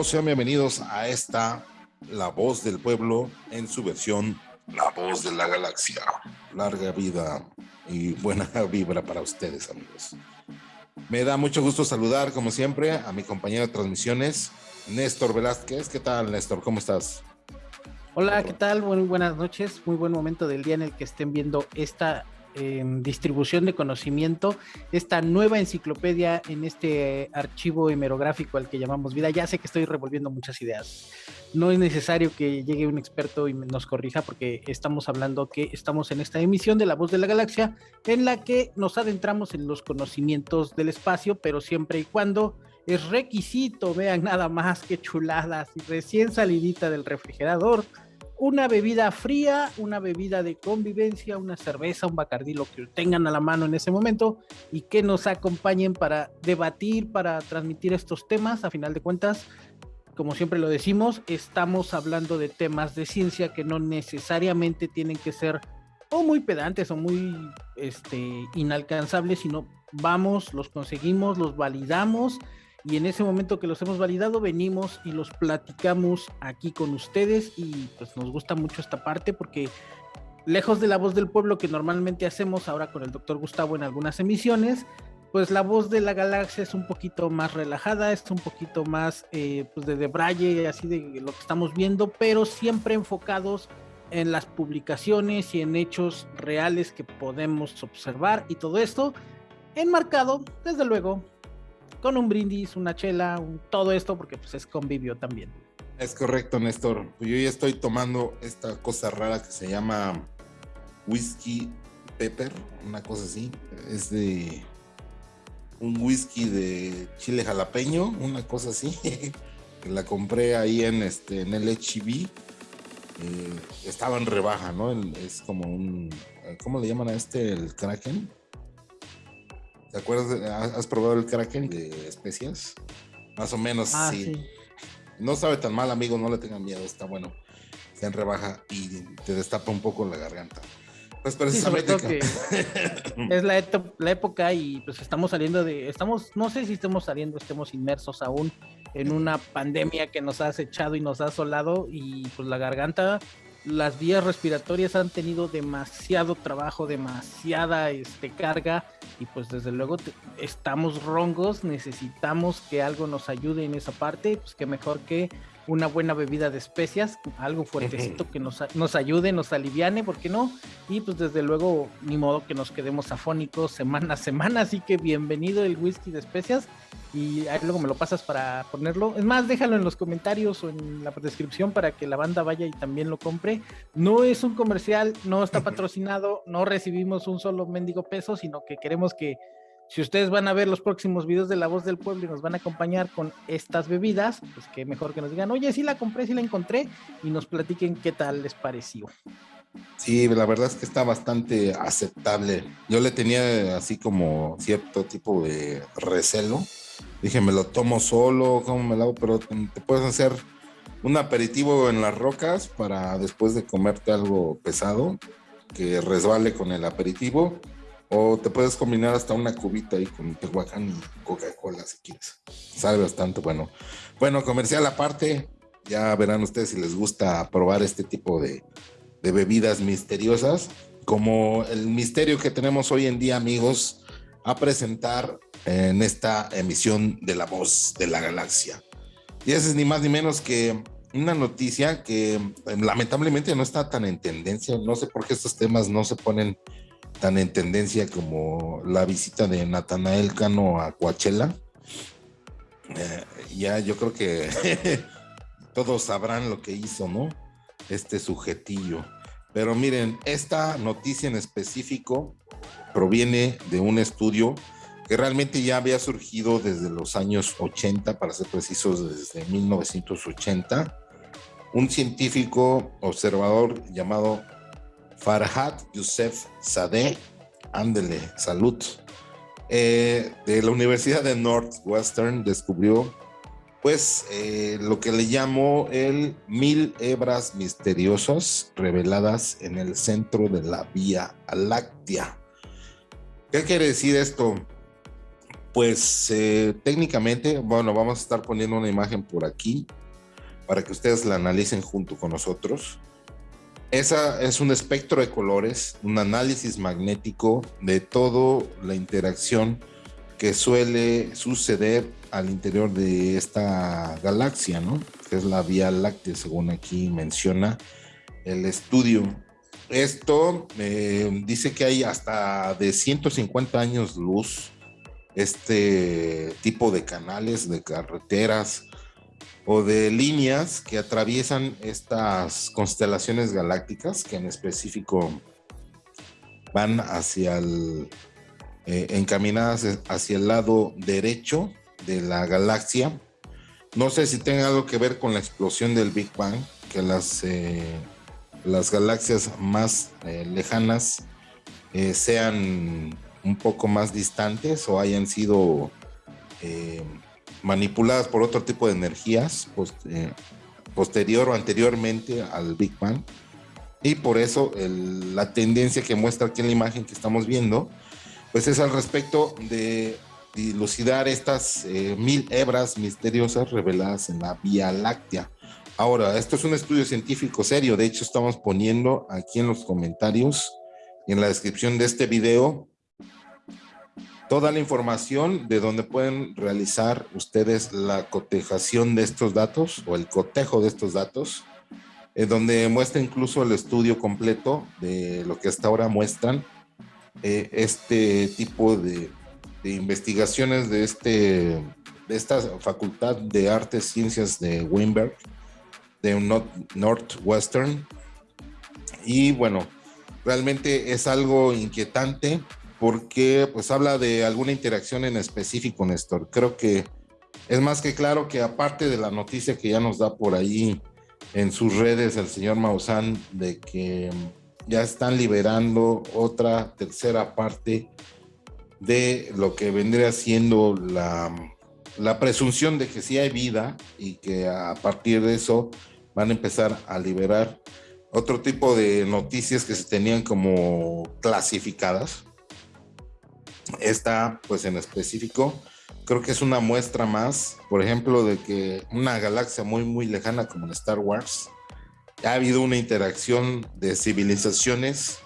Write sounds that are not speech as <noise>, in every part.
amigos, sean bienvenidos a esta La Voz del Pueblo en su versión La Voz de la Galaxia. Larga vida y buena <laughs> vibra para ustedes, amigos. Me da mucho gusto saludar, como siempre, a mi compañero de transmisiones, Néstor Velázquez. ¿Qué tal, Néstor? ¿Cómo estás? Hola, ¿qué tal? Muy buenas noches. Muy buen momento del día en el que estén viendo esta distribución de conocimiento, esta nueva enciclopedia en este archivo hemerográfico al que llamamos vida. Ya sé que estoy revolviendo muchas ideas. No es necesario que llegue un experto y nos corrija porque estamos hablando que estamos en esta emisión de La Voz de la Galaxia en la que nos adentramos en los conocimientos del espacio, pero siempre y cuando es requisito, vean nada más que chuladas y recién salidita del refrigerador una bebida fría, una bebida de convivencia, una cerveza, un bacardí, lo que tengan a la mano en ese momento y que nos acompañen para debatir, para transmitir estos temas. A final de cuentas, como siempre lo decimos, estamos hablando de temas de ciencia que no necesariamente tienen que ser o muy pedantes o muy este, inalcanzables, sino vamos, los conseguimos, los validamos y en ese momento que los hemos validado venimos y los platicamos aquí con ustedes y pues nos gusta mucho esta parte porque lejos de la voz del pueblo que normalmente hacemos ahora con el doctor Gustavo en algunas emisiones, pues la voz de la galaxia es un poquito más relajada, es un poquito más eh, pues de debraye, así de lo que estamos viendo, pero siempre enfocados en las publicaciones y en hechos reales que podemos observar y todo esto enmarcado, desde luego, con un brindis, una chela, todo esto, porque pues es convivio también. Es correcto, Néstor. Yo ya estoy tomando esta cosa rara que se llama whisky pepper, una cosa así. Es de un whisky de chile jalapeño, una cosa así. <laughs> que la compré ahí en este en el HB. Eh, estaba en rebaja, ¿no? Es como un, ¿cómo le llaman a este? El Kraken. ¿Te acuerdas? ¿Has probado el Kraken de especias? Más o menos, ah, sí. No sabe tan mal, amigo, no le tengan miedo, está bueno. Se en rebaja y te destapa un poco la garganta. Pues precisamente. <laughs> es la, la, época y pues estamos saliendo de. Estamos, no sé si estemos saliendo, estemos inmersos aún en una pandemia que nos ha acechado y nos ha asolado y pues la garganta las vías respiratorias han tenido demasiado trabajo, demasiada este, carga y pues desde luego estamos rongos, necesitamos que algo nos ayude en esa parte, pues que mejor que una buena bebida de especias, algo fuertecito que nos, nos ayude, nos aliviane, ¿por qué no? Y pues desde luego, ni modo que nos quedemos afónicos semana a semana, así que bienvenido el whisky de especias y ahí luego me lo pasas para ponerlo. Es más, déjalo en los comentarios o en la descripción para que la banda vaya y también lo compre. No es un comercial, no está <laughs> patrocinado, no recibimos un solo mendigo peso, sino que queremos que si ustedes van a ver los próximos videos de La Voz del Pueblo y nos van a acompañar con estas bebidas, pues que mejor que nos digan, oye, sí la compré, sí la encontré, y nos platiquen qué tal les pareció. Sí, la verdad es que está bastante aceptable. Yo le tenía así como cierto tipo de recelo. Dije, me lo tomo solo, ¿cómo me lo hago? Pero te puedes hacer un aperitivo en las rocas para después de comerte algo pesado que resbale con el aperitivo o te puedes combinar hasta una cubita ahí con Tehuacán y Coca-Cola si quieres. Sabe bastante bueno. Bueno, comercial aparte, ya verán ustedes si les gusta probar este tipo de, de bebidas misteriosas, como el misterio que tenemos hoy en día, amigos, a presentar en esta emisión de La Voz de la Galaxia. Y esa es ni más ni menos que una noticia que eh, lamentablemente no está tan en tendencia. No sé por qué estos temas no se ponen tan en tendencia como la visita de Natanael Cano a Coachella. Eh, ya yo creo que <laughs> todos sabrán lo que hizo, ¿no? Este sujetillo. Pero miren, esta noticia en específico proviene de un estudio que realmente ya había surgido desde los años 80, para ser precisos, desde 1980. Un científico observador llamado Farhad Youssef Sadeh, ándele, salud, eh, de la Universidad de Northwestern descubrió pues eh, lo que le llamó el mil hebras misteriosas reveladas en el centro de la Vía Láctea. ¿Qué quiere decir esto? Pues eh, técnicamente, bueno, vamos a estar poniendo una imagen por aquí para que ustedes la analicen junto con nosotros. Esa es un espectro de colores, un análisis magnético de toda la interacción que suele suceder al interior de esta galaxia, ¿no? Que es la Vía Láctea, según aquí menciona el estudio. Esto eh, dice que hay hasta de 150 años luz este tipo de canales, de carreteras o de líneas que atraviesan estas constelaciones galácticas que en específico van hacia el, eh, encaminadas hacia el lado derecho de la galaxia. No sé si tenga algo que ver con la explosión del Big Bang, que las, eh, las galaxias más eh, lejanas sean un poco más distantes o hayan sido eh, manipuladas por otro tipo de energías eh, posterior o anteriormente al Big Bang. Y por eso la tendencia que muestra aquí en la imagen que estamos viendo, pues es al respecto de dilucidar estas eh, mil hebras misteriosas reveladas en la Vía Láctea. Ahora, esto es un estudio científico serio, de hecho estamos poniendo aquí en los comentarios en la descripción de este video toda la información de donde pueden realizar ustedes la cotejación de estos datos o el cotejo de estos datos, en donde muestra incluso el estudio completo de lo que hasta ahora muestran eh, este tipo de, investigaciones de, este, de esta Facultad de Artes Ciencias de Weinberg, de Northwestern. Y bueno, realmente es algo inquietante porque pues habla de alguna interacción en específico, Néstor. Creo que es más que claro que aparte de la noticia que ya nos da por ahí en sus redes el señor Maussan de que ya están liberando otra tercera parte de lo que vendría siendo la, la presunción de que sí hay vida y que a partir de eso van a empezar a liberar otro tipo de noticias que se tenían como clasificadas esta, pues en específico, creo que es una muestra más, por ejemplo, de que una galaxia muy, muy lejana como en Star Wars, ha habido una interacción de civilizaciones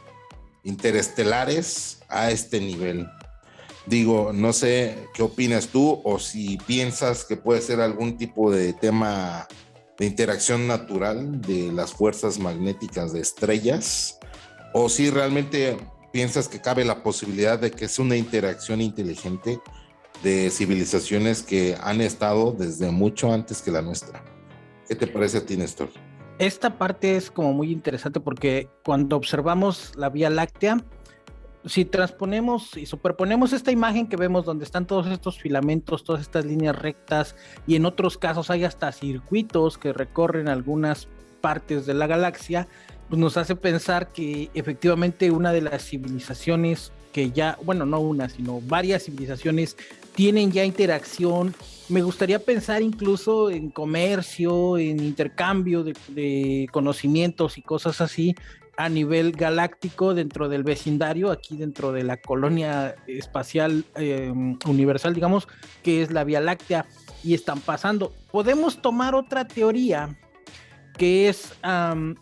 interestelares a este nivel. Digo, no sé qué opinas tú o si piensas que puede ser algún tipo de tema de interacción natural de las fuerzas magnéticas de estrellas o si realmente piensas que cabe la posibilidad de que es una interacción inteligente de civilizaciones que han estado desde mucho antes que la nuestra? ¿Qué te parece a ti, Néstor? Esta parte es como muy interesante porque cuando observamos la Vía Láctea, si transponemos y superponemos esta imagen que vemos donde están todos estos filamentos, todas estas líneas rectas y en otros casos hay hasta circuitos que recorren algunas partes de la galaxia, pues nos hace pensar que efectivamente una de las civilizaciones que ya, bueno, no una, sino varias civilizaciones tienen ya interacción. Me gustaría pensar incluso en comercio, en intercambio de, conocimientos y cosas así a nivel galáctico dentro del vecindario, aquí dentro de la colonia espacial em, universal, digamos, que es la Vía Láctea, y están pasando. Podemos tomar otra teoría que es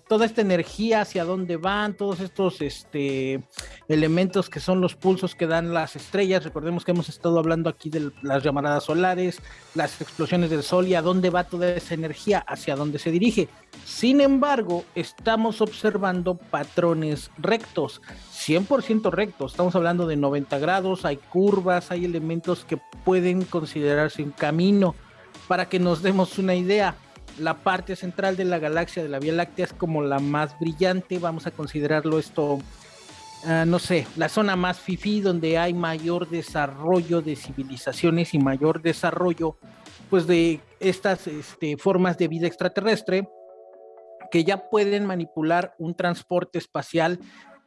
toda esta energía hacia dónde van, todos estos este, elementos que son los pulsos que dan las estrellas. Recordemos que hemos estado hablando aquí de las llamaradas solares, las explosiones del sol y a dónde va toda esa energía, hacia dónde se dirige. Sin embargo, estamos observando patrones rectos, 100% rectos. Estamos hablando de 90 grados, hay curvas, hay elementos que pueden considerarse un camino. Para que nos demos una idea, la parte central de la galaxia de la Vía Láctea es como la más brillante, vamos a considerarlo esto, ah, no sé, la zona más fifi donde hay mayor desarrollo de civilizaciones y mayor desarrollo pues de estas este, formas de vida extraterrestre que ya pueden manipular un transporte espacial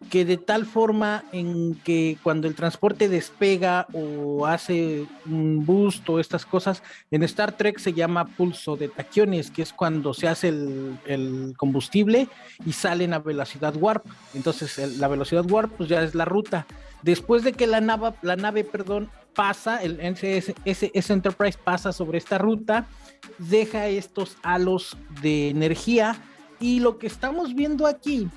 que de tal forma en que cuando el transporte despega o hace un boost o estas cosas, en Star Trek se llama pulso de taquiones, que es cuando se hace el, combustible y salen a velocidad warp. Entonces la velocidad warp pues ya es la ruta. Después de que la nave, la nave perdón, pasa, el ese Enterprise pasa sobre esta ruta, deja estos halos de energía y lo que estamos viendo aquí,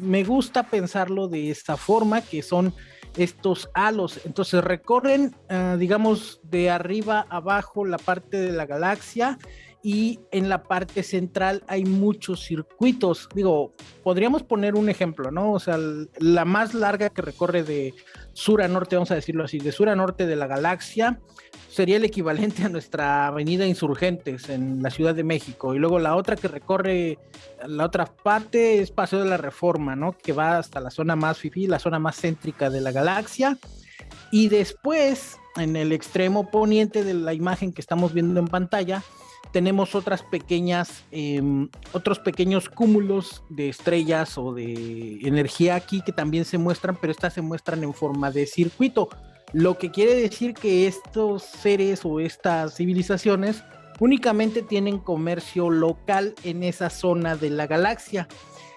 me gusta pensarlo de esta forma, que son estos halos. Entonces recorren, uh, digamos, de arriba abajo la parte de la galaxia y en la parte central hay muchos circuitos. Digo, podríamos poner un ejemplo, ¿no? O sea, la más larga que recorre de sur a norte, vamos a decirlo así, de sur a norte de la galaxia, sería el equivalente a nuestra avenida Insurgentes en la Ciudad de México. Y luego la otra que recorre la otra parte es Paseo de la Reforma, ¿no? Que va hasta la zona más fifi, la zona más céntrica de la galaxia. Y después, en el extremo poniente de la imagen que estamos viendo en pantalla, tenemos otras pequeñas, em, otros pequeños cúmulos de estrellas o de energía aquí que también se muestran, pero estas se muestran en forma de circuito, lo que quiere decir que estos seres o estas civilizaciones únicamente tienen comercio local en esa zona de la galaxia.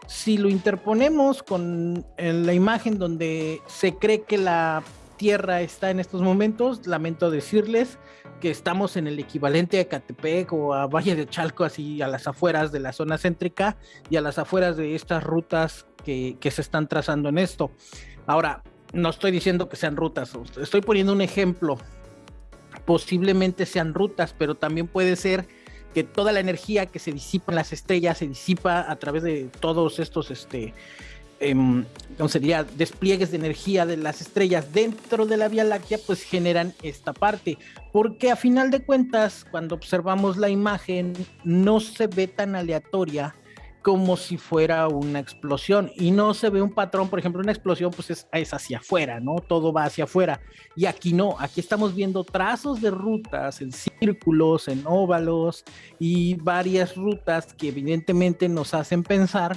Si lo interponemos con la imagen donde se cree que la Tierra está en estos momentos, lamento decirles que estamos en el equivalente a Catepec o a Valle de Chalco, así a las afueras de la zona céntrica y a las afueras de estas rutas que, que se están trazando en esto. Ahora, no estoy diciendo que sean rutas, estoy poniendo un ejemplo. Posiblemente sean rutas, pero también puede ser que toda la energía que se disipa en las estrellas se disipa a través de todos estos este, eh, sería despliegues de energía de las estrellas dentro de la Vía Láctea, pues generan esta parte. Porque a final de cuentas, cuando observamos la imagen, no se ve tan aleatoria como si fuera una explosión y no se ve un patrón, por ejemplo, una explosión pues es, es, hacia afuera, ¿no? Todo va hacia afuera y aquí no, aquí estamos viendo trazos de rutas en círculos, en óvalos y varias rutas que evidentemente nos hacen pensar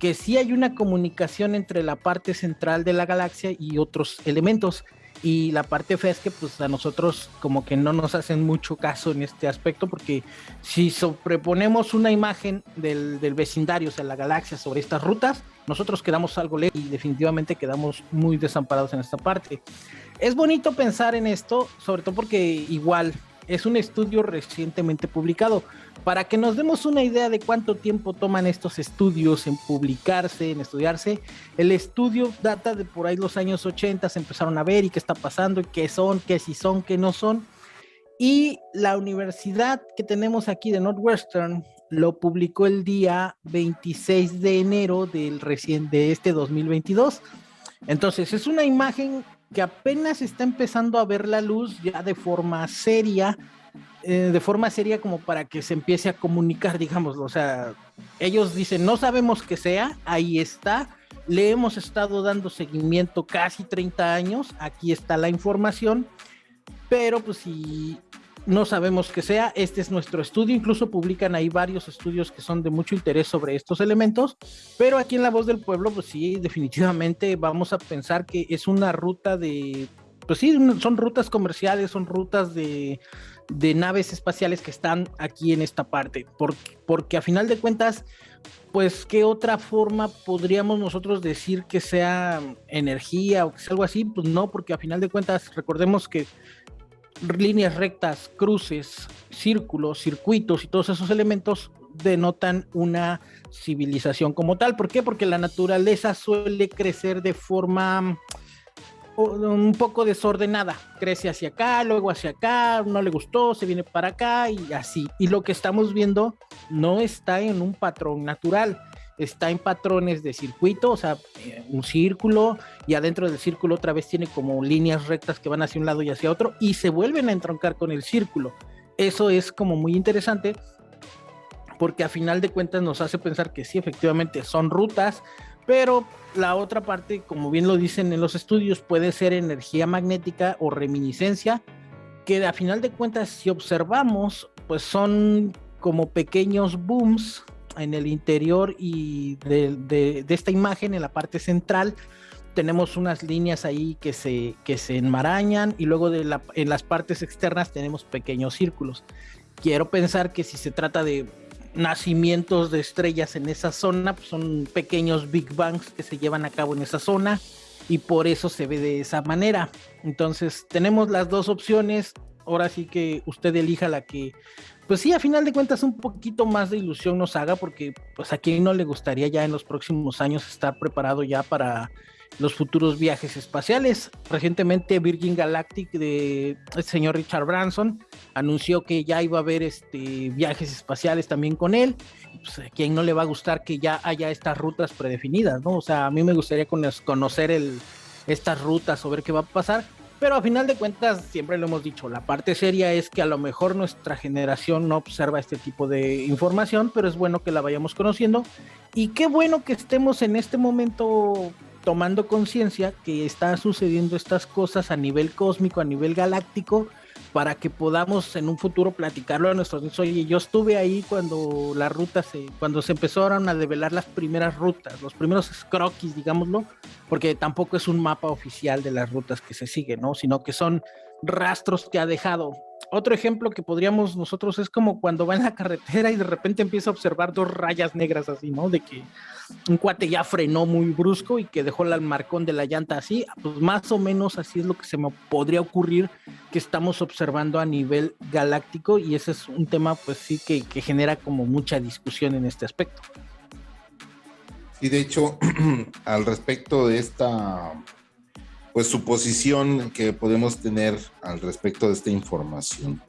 que sí hay una comunicación entre la parte central de la galaxia y otros elementos. Y la parte fea es que pues a nosotros como que no nos hacen mucho caso en este aspecto porque si sobreponemos una imagen del, del vecindario, o sea, la galaxia sobre estas rutas, nosotros quedamos algo lejos y definitivamente quedamos muy desamparados en esta parte. Es bonito pensar en esto, sobre todo porque igual es un estudio recientemente publicado. Para que nos demos una idea de cuánto tiempo toman estos estudios en publicarse, en estudiarse, el estudio data de por ahí los años 80, se empezaron a ver y qué está pasando, y qué son, qué sí son, qué no son. Y la universidad que tenemos aquí de Northwestern lo publicó el día 26 de enero del recién de este 2022. Entonces, es una imagen que apenas está empezando a ver la luz ya de forma seria, eh, de forma seria como para que se empiece a comunicar, digámoslo. O sea, ellos dicen, no sabemos qué sea, ahí está, le hemos estado dando seguimiento casi 30 años, aquí está la información, pero pues si no sabemos qué sea, este es nuestro estudio, incluso publican ahí varios estudios que son de mucho interés sobre estos elementos, pero aquí en La Voz del Pueblo, pues sí, definitivamente vamos a pensar que es una ruta de, pues sí, son rutas comerciales, son rutas de, de naves espaciales que están aquí en esta parte, porque, porque a final de cuentas, pues qué otra forma podríamos nosotros decir que sea energía o que sea algo así, pues no, porque a final de cuentas recordemos que líneas rectas, cruces, círculos, circuitos y todos esos elementos denotan una civilización como tal. ¿Por qué? Porque la naturaleza suele crecer de forma un poco desordenada. Crece hacia acá, luego hacia acá, no le gustó, se viene para acá y así. Y lo que estamos viendo no está en un patrón natural está en patrones de circuito, o sea, eh, un círculo y adentro del círculo otra vez tiene como líneas rectas que van hacia un lado y hacia otro y se vuelven a entroncar con el círculo. Eso es como muy interesante porque a final de cuentas nos hace pensar que sí, efectivamente son rutas, pero la otra parte, como bien lo dicen en los estudios, puede ser energía magnética o reminiscencia, que a final de cuentas si observamos, pues son como pequeños booms en el interior y de, esta imagen, en la parte central, tenemos unas líneas ahí que se, enmarañan y luego en las partes externas tenemos pequeños círculos. Quiero pensar que si se trata de nacimientos de estrellas en esa zona, pues son pequeños Big Bangs que se llevan a cabo en esa zona y por eso se ve de esa manera. Entonces tenemos las dos opciones, ahora sí que usted elija la que, pues sí, a final de cuentas un poquito más de ilusión nos haga, porque pues a quien no le gustaría ya en los próximos años estar preparado ya para los futuros viajes espaciales. Recientemente Virgin Galactic de el señor Richard Branson anunció que ya iba a haber este, viajes espaciales también con él. Pues, a quien no le va a gustar que ya haya estas rutas predefinidas, ¿no? O sea, a mí me gustaría conocer el, estas rutas o ver qué va a pasar. Pero a final de cuentas, siempre lo hemos dicho, la parte seria es que a lo mejor nuestra generación no observa este tipo de información, pero es bueno que la vayamos conociendo. Y qué bueno que estemos en este momento tomando conciencia que está sucediendo estas cosas a nivel cósmico, a nivel galáctico, para que podamos en un futuro platicarlo a nuestros niños. Oye, yo estuve ahí cuando la ruta se, cuando se empezaron a develar las primeras rutas, los primeros croquis, digámoslo, porque tampoco es un mapa oficial de las rutas que se siguen, ¿no? Sino que son rastros que ha dejado otro ejemplo que podríamos nosotros es como cuando va en la carretera y de repente empieza a observar dos rayas negras así, ¿no? De que un cuate ya frenó muy brusco y que dejó el marcón de la llanta así, pues más o menos así es lo que se me podría ocurrir que estamos observando a nivel galáctico y ese es un tema pues sí que, que genera como mucha discusión en este aspecto. Y de hecho, <clears throat> al respecto de esta pues suposición que podemos tener al respecto de esta información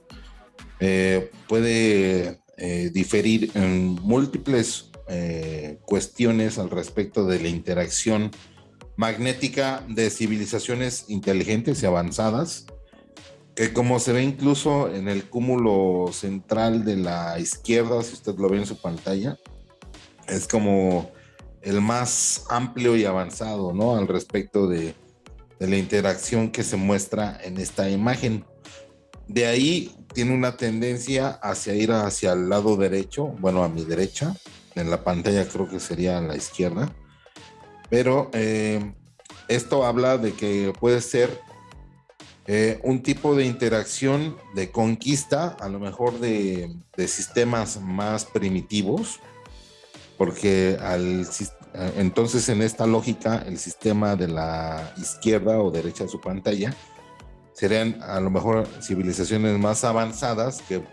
eh, puede eh, diferir en múltiples eh, cuestiones al respecto de la interacción magnética de civilizaciones inteligentes y avanzadas, que como se ve incluso en el cúmulo central de la izquierda, si usted lo ve en su pantalla, es como el más amplio y avanzado, ¿no? Al respecto de de la interacción que se muestra en esta imagen. De ahí tiene una tendencia hacia ir hacia el lado derecho, bueno, a mi derecha, en la pantalla creo que sería a la izquierda, pero eh, esto habla de que puede ser eh, un tipo de interacción de conquista, a lo mejor de, de sistemas más primitivos, porque al, entonces, en esta lógica, el sistema de la izquierda o derecha de su pantalla serían a lo mejor civilizaciones más avanzadas que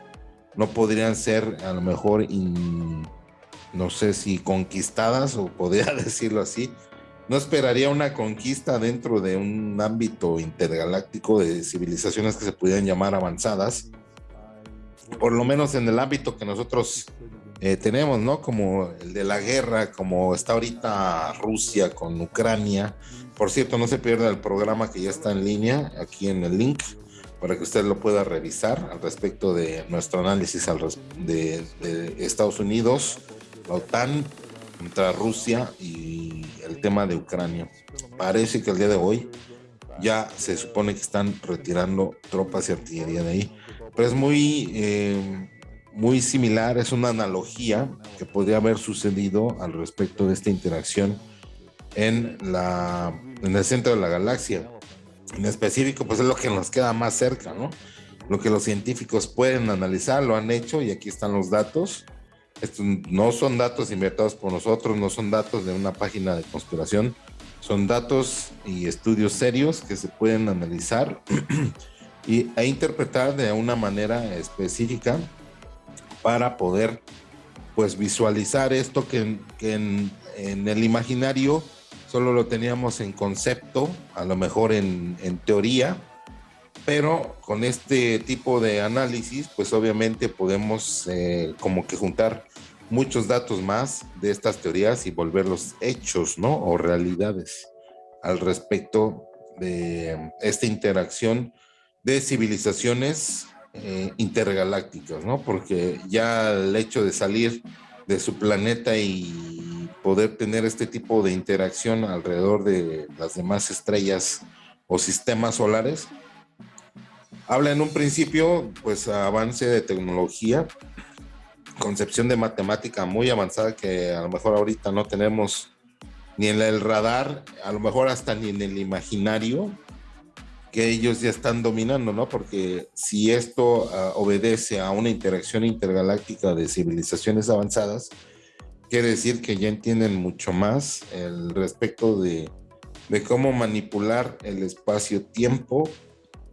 no podrían ser a lo mejor, no sé si conquistadas o podría <laughs> decirlo así. No esperaría una conquista dentro de un ámbito intergaláctico de civilizaciones que se pudieran llamar avanzadas, por lo menos en el ámbito que nosotros eh, tenemos, ¿no? Como el de la guerra, como está ahorita Rusia con Ucrania. Por cierto, no se pierda el programa que ya está en línea, aquí en el link, para que usted lo pueda revisar al respecto de nuestro análisis de, Estados Unidos, la OTAN contra Rusia y el tema de Ucrania. Parece que el día de hoy ya se supone que están retirando tropas y artillería de ahí. Pero es muy... Eh, muy similar, es una analogía que podría haber sucedido al respecto de esta interacción en, la, en el centro de la galaxia. En específico, pues es lo que nos queda más cerca, ¿no? Lo que los científicos pueden analizar, lo han hecho y aquí están los datos. Estos no son datos inventados por nosotros, no son datos de una página de conspiración, son datos y estudios serios que se pueden analizar <clears throat> y, e interpretar de una manera específica para poder pues visualizar esto que, en, el imaginario solo lo teníamos en concepto, a lo mejor en, teoría, pero con este tipo de análisis pues obviamente podemos eh, como que juntar muchos datos más de estas teorías y volverlos hechos, ¿no? O realidades al respecto de esta interacción de civilizaciones eh, intergalácticos, ¿no? Porque ya el hecho de salir de su planeta y poder tener este tipo de interacción alrededor de las demás estrellas o sistemas solares, habla en un principio, pues, avance de tecnología, concepción de matemática muy avanzada que a lo mejor ahorita no tenemos ni en el radar, a lo mejor hasta ni en el imaginario, que ellos ya están dominando, ¿no? Porque si esto ah, obedece a una interacción intergaláctica de civilizaciones avanzadas, quiere decir que ya entienden mucho más el respecto de de cómo manipular el espacio-tiempo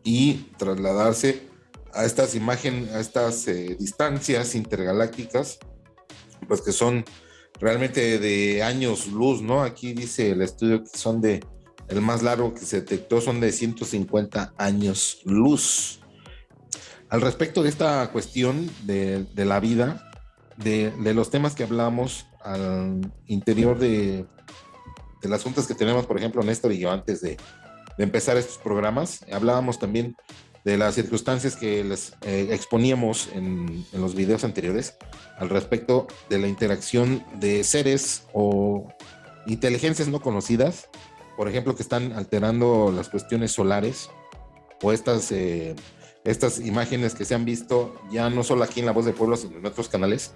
y trasladarse a estas imágenes, a estas eh, distancias intergalácticas, pues que son realmente de años luz, ¿no? Aquí dice el estudio que son de, el más largo que se detectó son de 150 años luz. Al respecto de esta cuestión de, la vida, de, los temas que hablamos al interior de, de las juntas que tenemos, por ejemplo, Néstor y yo antes de, empezar estos programas, hablábamos también de las circunstancias que les eh, exponíamos en, en, los videos anteriores al respecto de la interacción de seres o inteligencias no conocidas, por ejemplo, que están alterando las cuestiones solares o estas, eh, estas imágenes que se han visto ya no solo aquí en La Voz del Pueblo, sino en otros canales,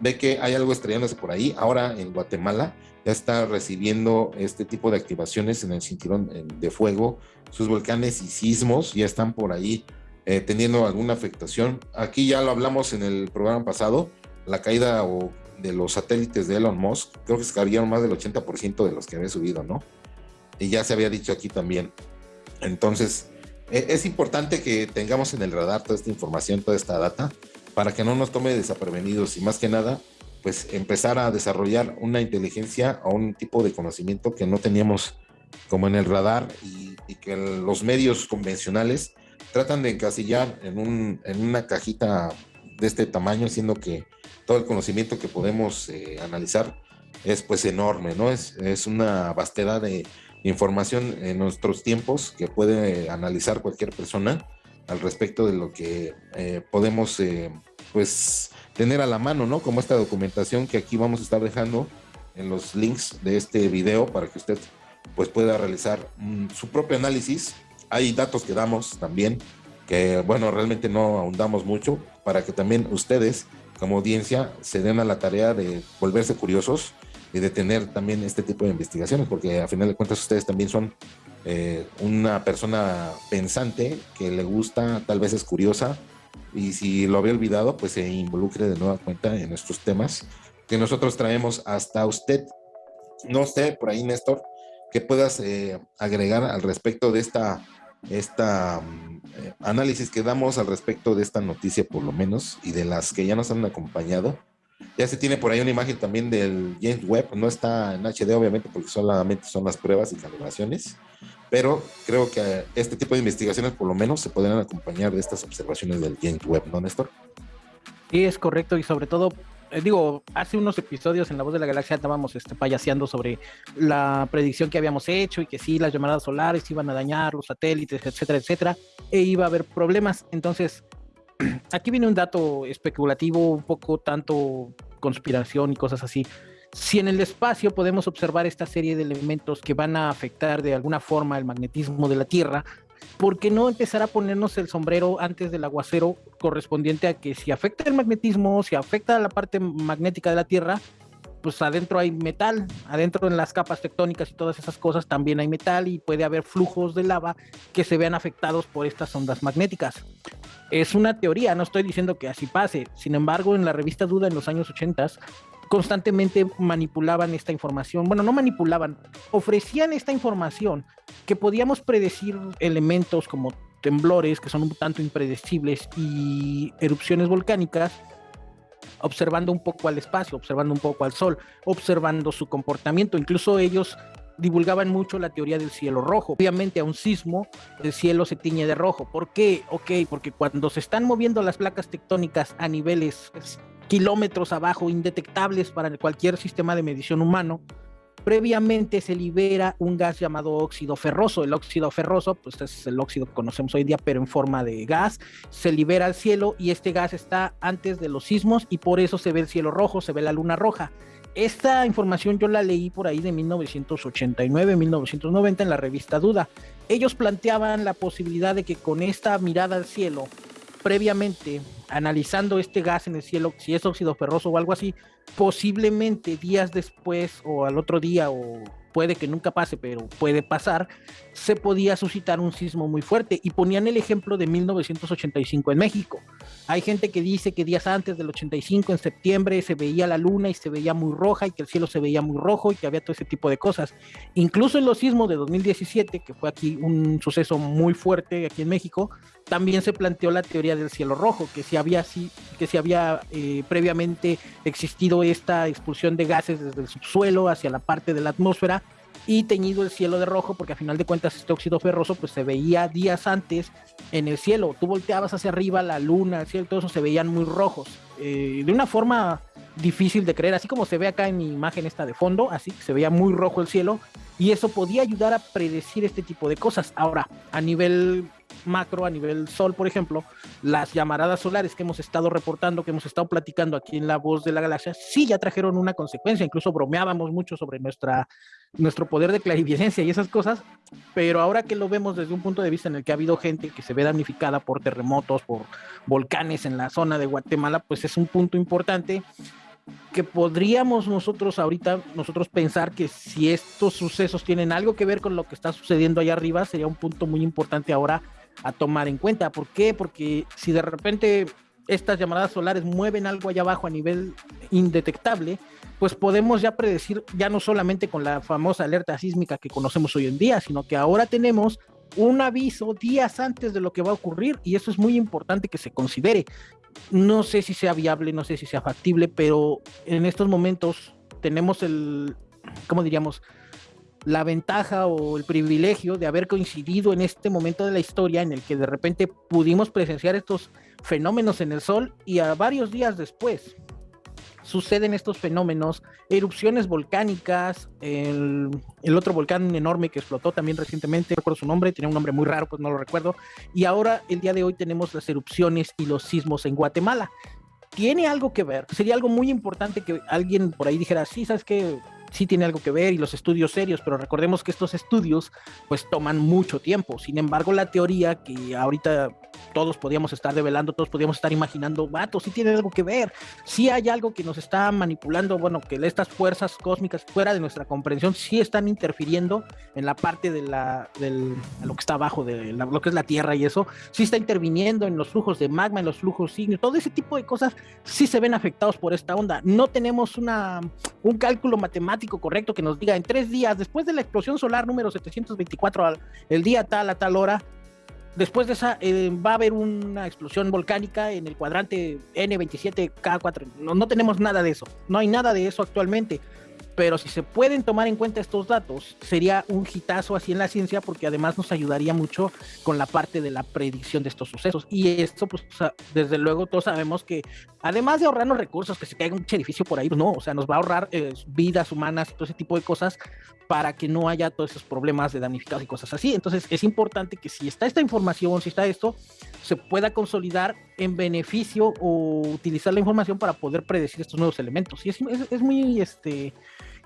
ve que hay algo estrellándose por ahí. Ahora en Guatemala ya está recibiendo este tipo de activaciones en el cinturón de fuego sus volcanes y sismos ya están por ahí eh, teniendo alguna afectación. Aquí ya lo hablamos en el programa pasado, la caída de los satélites de Elon Musk, creo que se cayeron más del 80% de los que había subido, ¿no? Y ya se había dicho aquí también. Entonces, e, es importante que tengamos en el radar toda esta información, toda esta data, para que no nos tome desaprevenidos y más que nada, pues empezar a desarrollar una inteligencia o un tipo de conocimiento que no teníamos como en el radar y, que los medios convencionales tratan de encasillar en, un, en una cajita de este tamaño, siendo que todo el conocimiento que podemos eh, analizar es pues enorme, ¿no? Es, es una vastedad de información en nuestros tiempos que puede analizar cualquier persona al respecto de lo que eh, podemos eh, pues tener a la mano, ¿no? Como esta documentación que aquí vamos a estar dejando en los links de este video para que usted pues pueda realizar mm, su propio análisis. Hay datos que damos también, que bueno, realmente no ahondamos mucho, para que también ustedes como audiencia se den a la tarea de volverse curiosos y de tener también este tipo de investigaciones, porque a final de cuentas ustedes también son eh, una persona pensante que le gusta, tal vez es curiosa, y si lo había olvidado, pues se involucre de nueva cuenta en estos temas que nosotros traemos hasta usted. No sé, por ahí, Néstor, que puedas eh, agregar al respecto de esta, esta eh, análisis que damos al respecto de esta noticia, por lo menos, y de las que ya nos han acompañado. Ya se tiene por ahí una imagen también del James Webb, no está en HD obviamente porque solamente son las pruebas y calibraciones, pero creo que este tipo de investigaciones por lo menos se podrían acompañar de estas observaciones del James Webb, ¿no, Néstor? Sí, es correcto y sobre todo eh, digo, hace unos episodios en La Voz de la Galaxia estábamos este, payaseando sobre la predicción que habíamos hecho y que sí, las llamadas solares iban a dañar los satélites, etcétera, etcétera, e iba a haber problemas. Entonces, aquí viene un dato especulativo, un poco tanto conspiración y cosas así. Si en el espacio podemos observar esta serie de elementos que van a afectar de alguna forma el magnetismo de la Tierra, ¿por qué no empezar a ponernos el sombrero antes del aguacero correspondiente a que si afecta el magnetismo, si afecta la parte magnética de la Tierra, pues adentro hay metal, adentro en las capas tectónicas y todas esas cosas también hay metal y puede haber flujos de lava que se vean afectados por estas ondas magnéticas. Es una teoría, no estoy diciendo que así pase. Sin embargo, en la revista Duda en los años 80 constantemente manipulaban esta información. Bueno, no manipulaban, ofrecían esta información que podíamos predecir elementos como temblores que son un tanto impredecibles y erupciones volcánicas observando un poco al espacio, observando un poco al sol, observando su comportamiento. Incluso ellos divulgaban mucho la teoría del cielo rojo. Obviamente a un sismo el cielo se tiñe de rojo. ¿Por qué? Ok, porque cuando se están moviendo las placas tectónicas a niveles kilómetros abajo, indetectables para cualquier sistema de medición humano, previamente se libera un gas llamado óxido ferroso. El óxido ferroso, pues es el óxido que conocemos hoy día, pero en forma de gas, se libera al cielo y este gas está antes de los sismos y por eso se ve el cielo rojo, se ve la luna roja. Esta información yo la leí por ahí de 1989, 1990 en la revista Duda. Ellos planteaban la posibilidad de que con esta mirada al cielo, previamente analizando este gas en el cielo, si es óxido ferroso o algo así, posiblemente días después o al otro día o puede que nunca pase, pero puede pasar, se podía suscitar un sismo muy fuerte. Y ponían el ejemplo de 1985 en México. Hay gente que dice que días antes del 85, en septiembre, se veía la luna y se veía muy roja y que el cielo se veía muy rojo y que había todo ese tipo de cosas. Incluso en los sismos de 2017, que fue aquí un suceso muy fuerte aquí en México, también se planteó la teoría del cielo rojo, que si había, que si había eh, previamente existido esta expulsión de gases desde el subsuelo hacia la parte de la atmósfera y teñido el cielo de rojo, porque a final de cuentas este óxido ferroso pues se veía días antes en el cielo. Tú volteabas hacia arriba, la luna, el cielo, todo eso se veían muy rojos. Eh, de una forma difícil de creer, así como se ve acá en mi imagen esta de fondo, así se veía muy rojo el cielo, y eso podía ayudar a predecir este tipo de cosas. Ahora, a nivel macro, a nivel sol, por ejemplo, las llamaradas solares que hemos estado reportando, que hemos estado platicando aquí en La Voz de la Galaxia, sí ya trajeron una consecuencia, incluso bromeábamos mucho sobre nuestra, nuestro poder de clarividencia y esas cosas, pero ahora que lo vemos desde un punto de vista en el que ha habido gente que se ve damnificada por terremotos, por volcanes en la zona de Guatemala, pues es un punto importante que podríamos nosotros ahorita, nosotros pensar que si estos sucesos tienen algo que ver con lo que está sucediendo allá arriba, sería un punto muy importante ahora a tomar en cuenta. ¿Por qué? Porque si de repente estas llamadas solares mueven algo allá abajo a nivel indetectable, pues podemos ya predecir, ya no solamente con la famosa alerta sísmica que conocemos hoy en día, sino que ahora tenemos un aviso días antes de lo que va a ocurrir y eso es muy importante que se considere. No sé si sea viable, no sé si sea factible, pero en estos momentos tenemos el, ¿cómo diríamos? La ventaja o el privilegio de haber coincidido en este momento de la historia en el que de repente pudimos presenciar estos fenómenos en el Sol y a varios días después suceden estos fenómenos, erupciones volcánicas, el, otro volcán enorme que explotó también recientemente, recuerdo su nombre, tiene un nombre muy raro, pues no lo recuerdo, y ahora el día de hoy tenemos las erupciones y los sismos en Guatemala. ¿Tiene algo que ver? Sería algo muy importante que alguien por ahí dijera, sí, ¿sabes qué? Sí tiene algo que ver y los estudios serios, pero recordemos que estos estudios pues toman mucho tiempo. Sin embargo, la teoría que ahorita todos podíamos estar develando, todos podíamos estar imaginando, vato, sí tiene algo que ver, sí hay algo que nos está manipulando, bueno, que estas fuerzas cósmicas fuera de nuestra comprensión sí están interfiriendo en la parte de la, del, lo que está abajo de lo que es la Tierra y eso, sí está interviniendo en los flujos de magma, en los flujos signos, todo ese tipo de cosas sí se ven afectados por esta onda. No tenemos una, un cálculo matemático correcto que nos diga en tres días, después de la explosión solar número 724, el día tal a tal hora, después de esa eh, va a haber una explosión volcánica en el cuadrante N27K4. No, no, tenemos nada de eso. No hay nada de eso actualmente pero si se pueden tomar en cuenta estos datos, sería un hitazo así en la ciencia porque además nos ayudaría mucho con la parte de la predicción de estos sucesos. Y esto, pues, desde luego todos sabemos que además de ahorrarnos recursos, que se caiga un edificio por ahí, pues no, o sea, nos va a ahorrar eh, vidas humanas y todo ese tipo de cosas para que no haya todos esos problemas de damnificados y cosas así. Entonces es importante que si está esta información, si está esto, se pueda consolidar en beneficio o utilizar la información para poder predecir estos nuevos elementos. Y es, es, muy, este,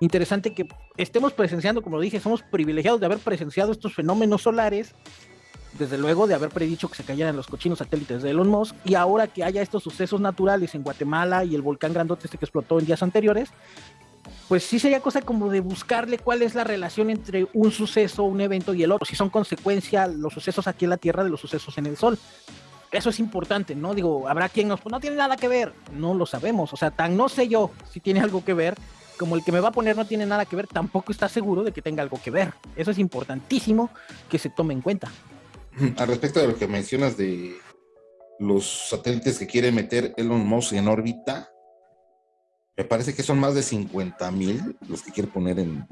interesante que estemos presenciando, como lo dije, somos privilegiados de haber presenciado estos fenómenos solares, desde luego de haber predicho que se cayeran los cochinos satélites de Elon Musk, y ahora que haya estos sucesos naturales en Guatemala y el volcán grandote este que explotó en días anteriores, pues sí sería cosa como de buscarle cuál es la relación entre un suceso, un evento y el otro, si son consecuencia los sucesos aquí en la Tierra de los sucesos en el Sol. Eso es importante, ¿no? Digo, habrá quien nos, pues no tiene nada que ver, no lo sabemos, o sea, tan no sé yo si tiene algo que ver, como el que me va a poner no tiene nada que ver, tampoco está seguro de que tenga algo que ver. Eso es importantísimo que se tome en cuenta. Al respecto de lo que mencionas de los satélites que quiere meter Elon Musk en órbita, me parece que son más de 50 mil los que quiere poner en,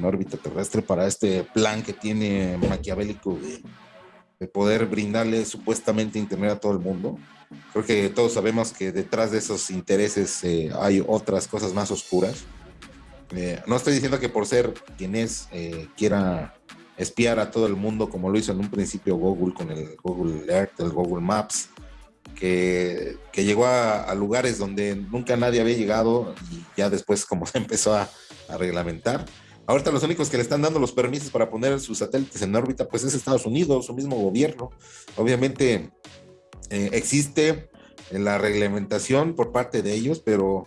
órbita terrestre para este plan que tiene maquiavélico de, poder brindarle supuestamente internet a todo el mundo. Creo que todos sabemos que detrás de esos intereses eh, hay otras cosas más oscuras. Eh, no estoy diciendo que por ser quien es eh, quiera espiar a todo el mundo como lo hizo en un principio Google con el Google Earth, el Google Maps, que, llegó a, lugares donde nunca nadie había llegado y ya después como <laughs> se empezó a, a, reglamentar. Ahorita los únicos que le están dando los permisos para poner sus satélites en órbita pues es Estados Unidos, su mismo gobierno. Obviamente eh, existe la reglamentación por parte de ellos, pero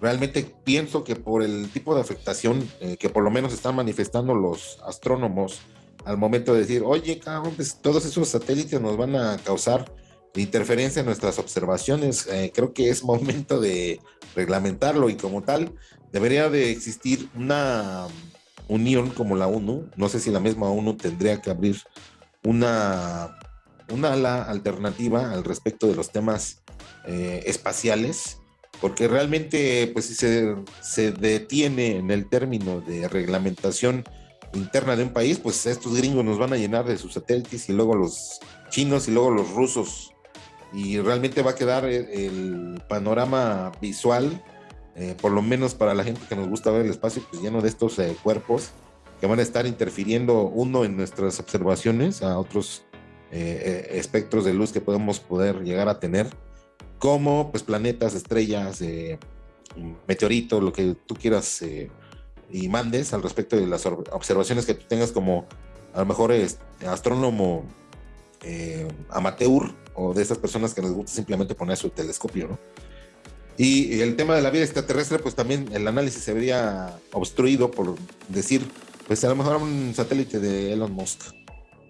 realmente pienso que por el tipo de afectación eh, que por lo menos están manifestando los astrónomos al momento de decir, oye, cabrón, pues todos esos satélites nos van a causar interferencia en nuestras observaciones. Eh, creo que es momento de reglamentarlo y como tal debería de existir una unión como la ONU. No sé si la misma ONU tendría que abrir una, una ala alternativa al respecto de los temas eh, espaciales, porque realmente pues si se, se detiene en el término de reglamentación interna de un país, pues estos gringos nos van a llenar de sus satélites y luego los chinos y luego los rusos. Y realmente va a quedar el, panorama visual, eh, por lo menos para la gente que nos gusta ver el espacio, pues lleno de estos eh, cuerpos que van a estar interfiriendo uno en nuestras observaciones a otros eh, espectros de luz que podemos poder llegar a tener, como pues planetas, estrellas, meteoritos, lo que tú quieras y mandes al respecto de las observaciones que tú tengas como a lo mejor es astrónomo eh, amateur o de esas personas que les gusta simplemente poner su telescopio, ¿no? Y, el tema de la vida extraterrestre, pues también el análisis se vería obstruido por decir, pues a lo mejor un satélite de Elon Musk,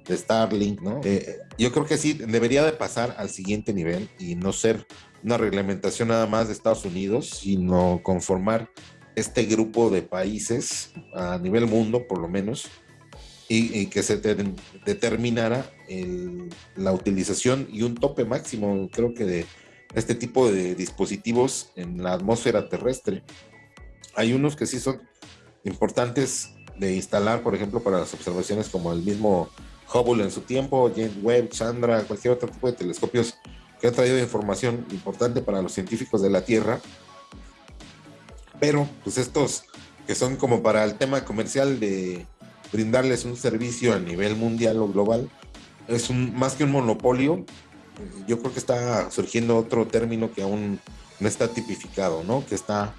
de Starlink, ¿no? Eh, yo creo que sí, debería de pasar al siguiente nivel y no ser una reglamentación nada más de Estados Unidos, sino conformar este grupo de países a nivel mundo, por lo menos, y, que se determinara la utilización y un tope máximo, creo que de este tipo de dispositivos en la atmósfera terrestre. Hay unos que sí son importantes de instalar, por ejemplo, para las observaciones como el mismo Hubble en su tiempo, James Webb, Chandra, cualquier otro tipo de telescopios que han traído información importante para los científicos de la Tierra pero pues estos que son como para el tema comercial de brindarles un servicio a nivel mundial o global, es un, más que un monopolio, yo creo que está surgiendo otro término que aún no está tipificado, ¿no? Que está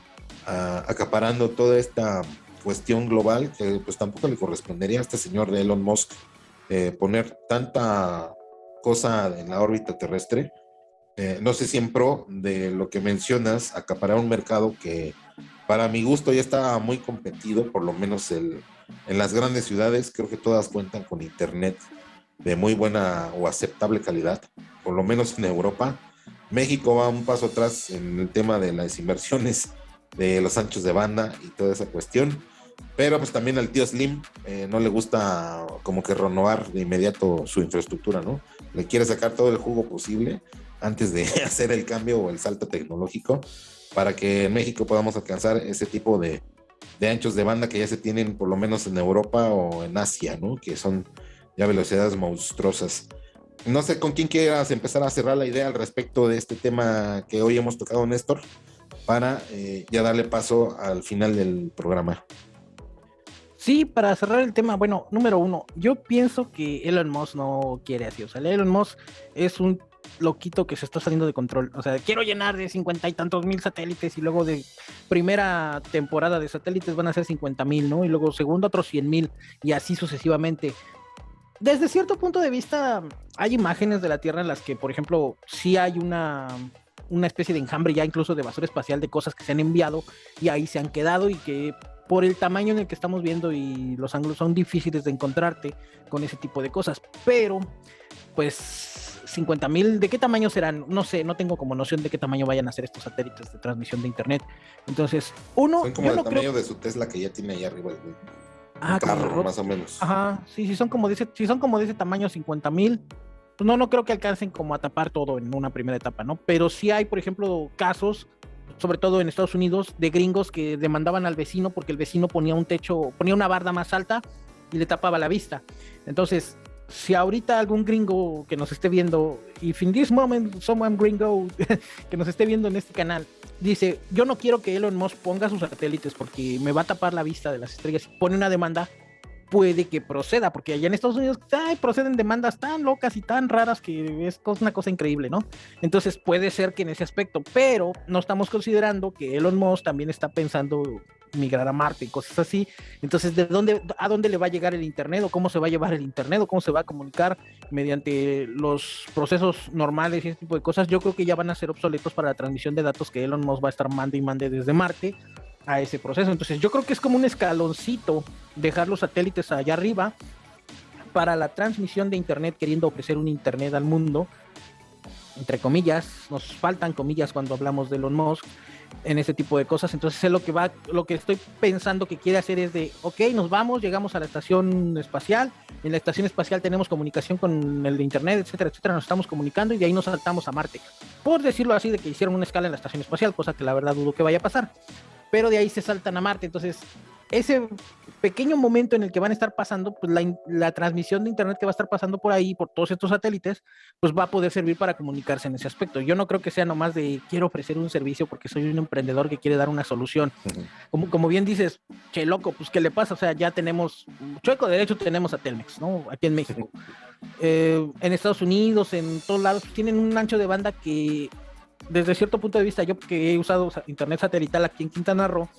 ah, acaparando toda esta cuestión global que pues tampoco le correspondería a este señor de Elon Musk eh, poner tanta cosa en la órbita terrestre. Eh, no sé si en pro de lo que mencionas, acaparar un mercado que para mi gusto ya está muy competido, por lo menos el, en las grandes ciudades, creo que todas cuentan con internet de muy buena o aceptable calidad, por lo menos en Europa. México va un paso atrás en el tema de las inversiones de los anchos de banda y toda esa cuestión. Pero pues también al tío Slim eh, no le gusta como que renovar de inmediato su infraestructura, ¿no? Le quiere sacar todo el jugo posible antes de <laughs> hacer el cambio o el salto tecnológico para que en México podamos alcanzar ese tipo de, anchos de banda que ya se tienen por lo menos en Europa o en Asia, ¿no? Que son ya velocidades monstruosas. No sé con quién quieras empezar a cerrar la idea al respecto de este tema que hoy hemos tocado, Néstor, para eh, ya darle paso al final del programa. Sí, para cerrar el tema, bueno, número uno, yo pienso que Elon Musk no quiere así. O sea, Elon Musk es un loquito que se está saliendo de control. O sea, quiero llenar de cincuenta y tantos mil satélites y luego de primera temporada de satélites van a ser cincuenta mil, ¿no? Y luego segundo otros cien mil y así sucesivamente. Desde cierto punto de vista, hay imágenes de la Tierra en las que, por ejemplo, sí hay una, una especie de enjambre ya incluso de basura espacial de cosas que se han enviado y ahí se han quedado y que por el tamaño en el que estamos viendo y los ángulos son difíciles de encontrarte con ese tipo de cosas. Pero, pues 50 mil, ¿de qué tamaño serán? No sé, no tengo como noción de qué tamaño vayan a ser estos satélites de transmisión de internet. Entonces, uno. Son como el tamaño de su Tesla que ya tiene ahí arriba el, ah, carro, más o menos. Ajá, sí, sí, son como de ese, si son como de ese tamaño, 50 mil. Pues no, no creo que alcancen como a tapar todo en una primera etapa, ¿no? Pero sí hay, por ejemplo, casos sobre todo en Estados Unidos, de gringos que demandaban al vecino porque el vecino ponía un techo, ponía una barda más alta y le tapaba la vista. Entonces, si ahorita algún gringo que nos esté viendo, y in this moment someone gringo <laughs> que nos esté viendo en este canal, dice, yo no quiero que Elon Musk ponga sus satélites porque me va a tapar la vista de las estrellas y pone una demanda, puede que proceda, porque allá en Estados Unidos proceden demandas tan locas y tan raras que es una cosa increíble, ¿no? Entonces puede ser que en ese aspecto, pero no estamos considerando que Elon Musk también está pensando migrar a Marte y cosas así. Entonces, ¿de dónde, a dónde le va a llegar el Internet o cómo se va a llevar el Internet o cómo se va a comunicar mediante los procesos normales y ese tipo de cosas? Yo creo que ya van a ser obsoletos para la transmisión de datos que Elon Musk va a estar mande y mande desde Marte a ese proceso. Entonces, yo creo que es como un escaloncito dejar los satélites allá arriba para la transmisión de Internet, queriendo ofrecer un Internet al mundo, entre comillas, nos faltan comillas cuando hablamos de Elon Musk en ese tipo de cosas. Entonces, es lo que va, lo que estoy pensando que quiere hacer es de, ok, nos vamos, llegamos a la estación espacial, en la estación espacial tenemos comunicación con el de internet, etcétera, etcétera, nos estamos comunicando y de ahí nos saltamos a Marte. Por decirlo así, de que hicieron una escala en la estación espacial, cosa que la verdad dudo que vaya a pasar. Pero de ahí se saltan a Marte. Entonces, ese pequeño momento en el que van a estar pasando, pues la, transmisión de internet que va a estar pasando por ahí, por todos estos satélites, pues va a poder servir para comunicarse en ese aspecto. Yo no creo que sea nomás de quiero ofrecer un servicio porque soy un emprendedor que quiere dar una solución. como, como bien dices, che loco, pues ¿qué le pasa? O sea, ya tenemos, chueco derecho tenemos a Telmex, ¿no? Aquí en México. Eh, en Estados Unidos, en todos lados, pues, tienen un ancho de banda que desde cierto punto de vista, yo que he usado internet satelital aquí en Quintana Roo,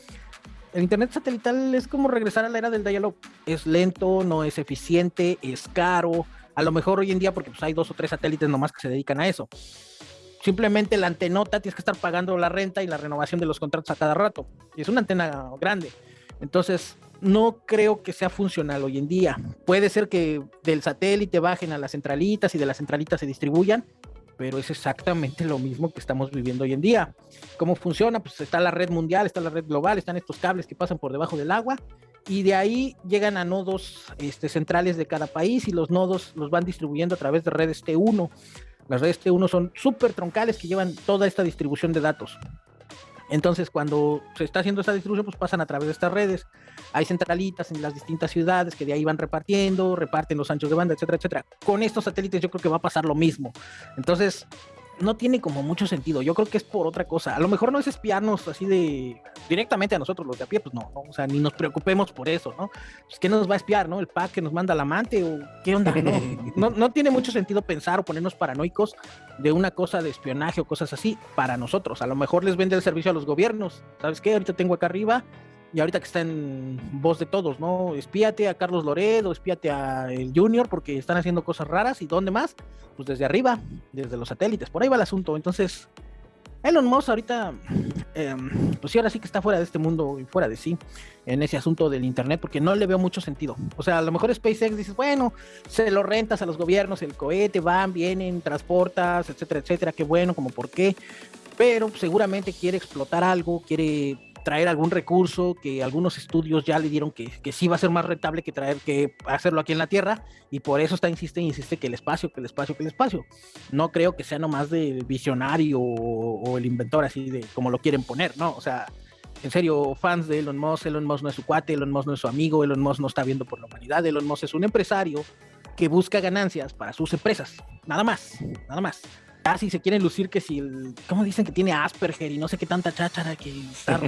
el internet satelital es como regresar a la era del dial Es lento, no es eficiente, es caro. A lo mejor hoy en día, porque pues, hay dos o tres satélites nomás que se dedican a eso. Simplemente la antenota tienes que estar pagando la renta y la renovación de los contratos a cada rato. Y es una antena grande. Entonces, no creo que sea funcional hoy en día. Puede ser que del satélite bajen a las centralitas y de las centralitas se distribuyan, pero es exactamente lo mismo que estamos viviendo hoy en día. ¿Cómo funciona? Pues está la red mundial, está la red global, están estos cables que pasan por debajo del agua y de ahí llegan a nodos este, centrales de cada país y los nodos los van distribuyendo a través de redes T1. Las redes T1 son súper troncales que llevan toda esta distribución de datos. Entonces, cuando se está haciendo esta distribución, pues pasan a través de estas redes. Hay centralitas en las distintas ciudades que de ahí van repartiendo, reparten los anchos de banda, etcétera, etcétera. Con estos satélites yo creo que va a pasar lo mismo. Entonces, no tiene como mucho sentido. Yo creo que es por otra cosa. A lo mejor no es espiarnos así de directamente a nosotros los de a pie, pues no, o sea, ni nos preocupemos por eso, ¿no? Pues ¿qué nos va a espiar, no? El pack que nos manda el amante o qué onda, <laughs> ¿no? No, tiene mucho sentido pensar o ponernos paranoicos de una cosa de espionaje o cosas así para nosotros. A lo mejor les vende el servicio a los gobiernos. ¿Sabes qué? Ahorita tengo acá arriba y ahorita que está en voz de todos, ¿no? Espíate a Carlos Loredo, espíate a el Junior, porque están haciendo cosas raras. ¿Y dónde más? Pues desde arriba, desde los satélites. Por ahí va el asunto. Entonces, Elon Musk ahorita, em, pues sí, ahora sí que está fuera de este mundo y fuera de sí en ese asunto del Internet, porque no le veo mucho sentido. O sea, a lo mejor SpaceX dices, bueno, se lo rentas a los gobiernos, el cohete, van, vienen, transportas, etcétera, etcétera, qué bueno, como por qué. Pero seguramente quiere explotar algo, quiere traer algún recurso que algunos estudios ya le dieron que, que, sí va a ser más rentable que traer que hacerlo aquí en la Tierra y por eso está insiste insiste que el espacio, que el espacio, que el espacio. No creo que sea nomás de visionario o, el inventor así de como lo quieren poner, ¿no? O sea, en serio, fans de Elon Musk, Elon Musk no es su cuate, Elon Musk no es su amigo, Elon Musk no está viendo por la humanidad, Elon Musk es un empresario que busca ganancias para sus empresas, nada más, nada más casi se quieren lucir que si el, ¿cómo dicen que tiene Asperger y no sé qué tanta cháchara que está...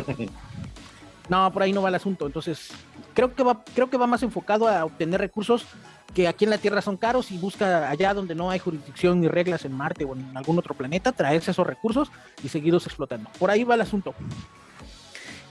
<laughs> no, por ahí no va el asunto. Entonces, creo que va, creo que va más enfocado a obtener recursos que aquí en la Tierra son caros y busca allá donde no hay jurisdicción ni reglas en Marte o en algún otro planeta, traerse esos recursos y seguirlos explotando. Por ahí va el asunto.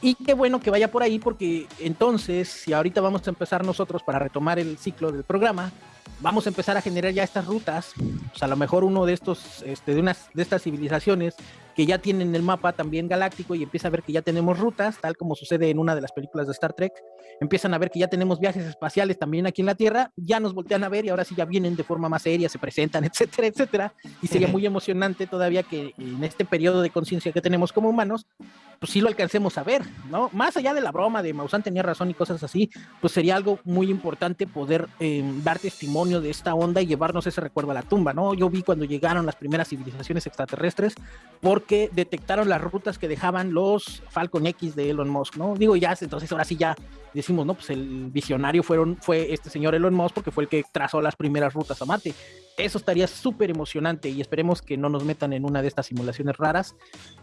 Y qué bueno que vaya por ahí porque entonces, si ahorita vamos a empezar nosotros para retomar el ciclo del programa, vamos a empezar a generar ya estas rutas, pues a lo mejor uno de estos, este, de unas de estas civilizaciones que ya tienen el mapa también galáctico y empieza a ver que ya tenemos rutas, tal como sucede en una de las películas de Star Trek, empiezan a ver que ya tenemos viajes espaciales también aquí en la Tierra, ya nos voltean a ver y ahora sí ya vienen de forma más seria, se presentan, <laughs> etcétera, etcétera, y sería muy emocionante todavía que en este periodo de conciencia que tenemos como humanos, pues sí lo alcancemos a ver, ¿no? Más allá de la broma de Maussan tenía razón y cosas así, pues sería algo muy importante poder eh, dar testimonio de esta onda y llevarnos ese recuerdo a la tumba, ¿no? Yo vi cuando llegaron las primeras civilizaciones extraterrestres, porque detectaron las rutas que dejaban los Falcon X de Elon Musk, ¿no? Digo, ya, entonces ahora sí ya decimos, no, pues el visionario fueron, fue este señor Elon Musk porque fue el que trazó las primeras rutas a Marte. Eso estaría súper emocionante y esperemos que no nos metan en una de estas simulaciones raras.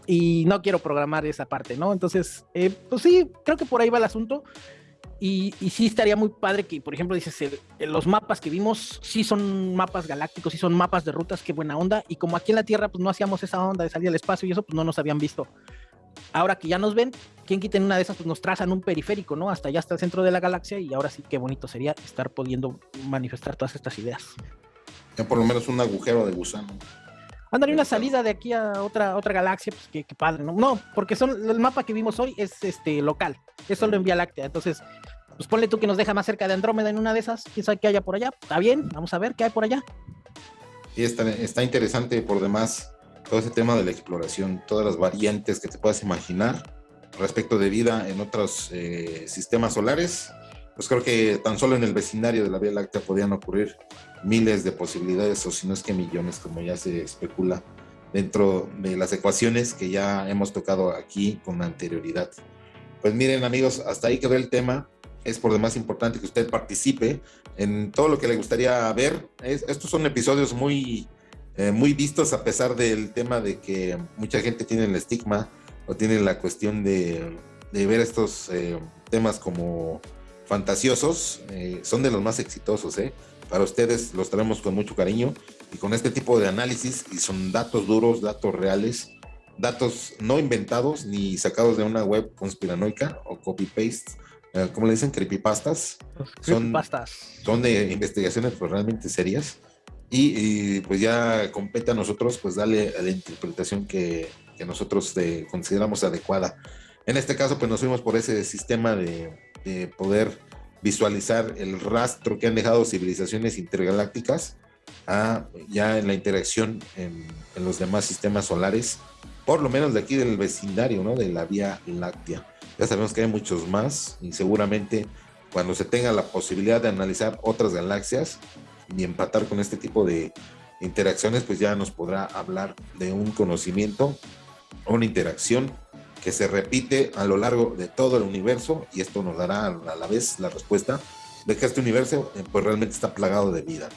Y no quiero programar esa parte, ¿no? Entonces, eh, pues sí, creo que por ahí va el asunto. Y, sí estaría muy padre que, por ejemplo, dices, los mapas que vimos sí son mapas galácticos, sí son mapas de rutas, qué buena onda. Y como aquí en la Tierra, pues no hacíamos esa onda de salir al espacio y eso, pues no nos habían visto. Ahora que ya nos ven, quien quita en una de esas, pues nos trazan un periférico, ¿no? Hasta allá, hasta el centro de la galaxia. Y ahora sí, qué bonito sería estar pudiendo manifestar todas estas ideas. Ya por lo menos un agujero de gusano. Andaría una salida de aquí a otra, otra galaxia, pues qué, padre, ¿no? No, porque son, el mapa que vimos hoy es este local, es solo en Vía Láctea. Entonces, pues ponle tú que nos deja más cerca de Andrómeda en una de esas, quién sabe qué haya por allá, está bien, vamos a ver qué hay por allá. Y está, está interesante por demás todo ese tema de la exploración, todas las variantes que te puedas imaginar respecto de vida en otros eh, sistemas solares. Pues creo que tan solo en el vecindario de la Vía Láctea podían ocurrir miles de posibilidades, o si no es que millones, como ya se especula, dentro de las ecuaciones que ya hemos tocado aquí con anterioridad. Pues miren amigos, hasta ahí quedó el tema. Es por demás importante que usted participe en todo lo que le gustaría ver. estos son episodios muy, eh, muy vistos a pesar del tema de que mucha gente tiene el estigma o tiene la cuestión de, ver estos eh, temas como fantasiosos. Eh, son de los más exitosos, ¿eh? Para ustedes los traemos con mucho cariño y con este tipo de análisis y son datos duros, datos reales, datos no inventados ni sacados de una web conspiranoica o copy-paste, eh, como le dicen, creepypastas. Son, son de investigaciones pues, realmente serias y, pues ya compete a nosotros pues darle a la interpretación que, que nosotros consideramos adecuada. En este caso pues nos fuimos por ese sistema de, de poder visualizar el rastro que han dejado civilizaciones intergalácticas a ya en la interacción en, los demás sistemas solares, por lo menos de aquí del vecindario, ¿no? De la Vía Láctea. Ya sabemos que hay muchos más y seguramente cuando se tenga la posibilidad de analizar otras galaxias y empatar con este tipo de interacciones, pues ya nos podrá hablar de un conocimiento, una interacción que se repite a lo largo de todo el universo y esto nos dará a la vez la respuesta de que este universo eh, pues realmente está plagado de vida.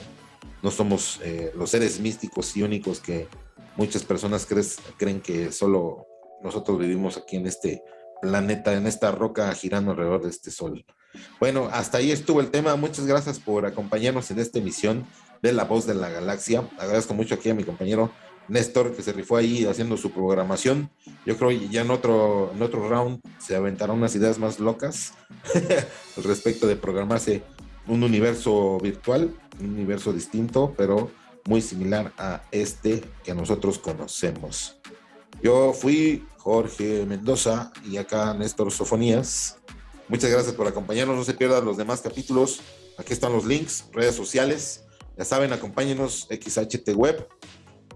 No, somos eh, los seres místicos y únicos que muchas personas crees, creen que solo nosotros vivimos aquí en este planeta, en esta roca girando alrededor de este sol. Bueno, hasta ahí estuvo el tema. Muchas gracias por acompañarnos en esta emisión de La Voz de la Galaxia. Agradezco mucho aquí a mi compañero Néstor, que se rifó ahí haciendo su programación. Yo creo que ya en otro, en otro round se aventarán unas ideas más locas <laughs> al respecto de programarse un universo virtual, un universo distinto, pero muy similar a este que nosotros conocemos. Yo fui Jorge Mendoza y acá Néstor Sofonías. Muchas gracias por acompañarnos. No se pierdan los demás capítulos. Aquí están los links, redes sociales. Ya saben, acompáñenos XHT Web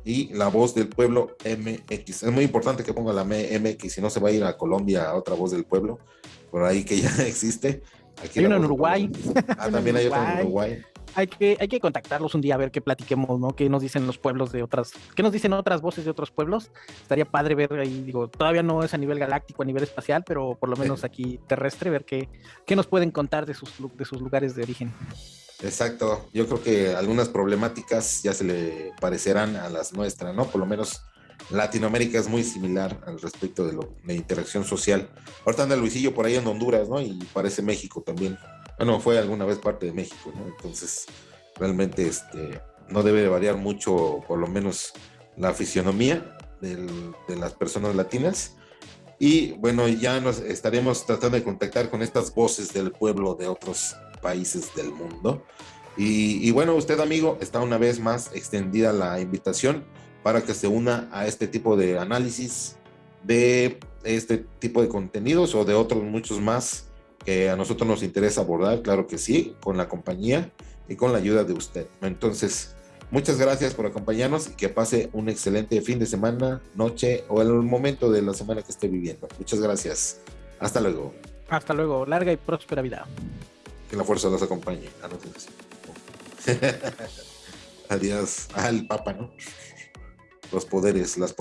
y La Voz del Pueblo MX. Es muy importante que ponga la MX, si no se va a ir a Colombia a otra Voz del Pueblo, por ahí que ya <laughs> existe. Aquí hay uno en Uruguay. Ah, también hay otro en Uruguay. Hay que, hay que contactarlos un día a ver qué platiquemos, ¿no? ¿Qué nos dicen los pueblos de otras, qué nos dicen otras voces de otros pueblos? Estaría padre ver ahí, digo, todavía no es a nivel galáctico, a nivel espacial, pero por lo menos aquí terrestre, ver qué, qué nos pueden contar de sus, de sus lugares de origen. Exacto, yo creo que algunas problemáticas ya se le parecerán a las nuestras, ¿no? Por lo menos Latinoamérica es muy similar al respecto de, lo, de interacción social. Ahorita anda Luisillo por ahí en Honduras, ¿no? Y parece México también. Bueno, fue alguna vez parte de México, ¿no? Entonces, realmente este, no debe de variar mucho, por lo menos, la fisionomía de las personas latinas. Y bueno, ya nos estaremos tratando de contactar con estas voces del pueblo de otros países del mundo. Y, bueno, usted amigo, está una vez más extendida la invitación para que se una a este tipo de análisis de este tipo de contenidos o de otros muchos más que a nosotros nos interesa abordar, claro que sí, con la compañía y con la ayuda de usted. Entonces, muchas gracias por acompañarnos y que pase un excelente fin de semana, noche o el momento de la semana que esté viviendo. Muchas gracias. Hasta luego. Hasta luego. Larga y próspera vida. Que la fuerza los acompañe. Ah, <laughs> Adiós. al Papa, ¿no? Los poderes, las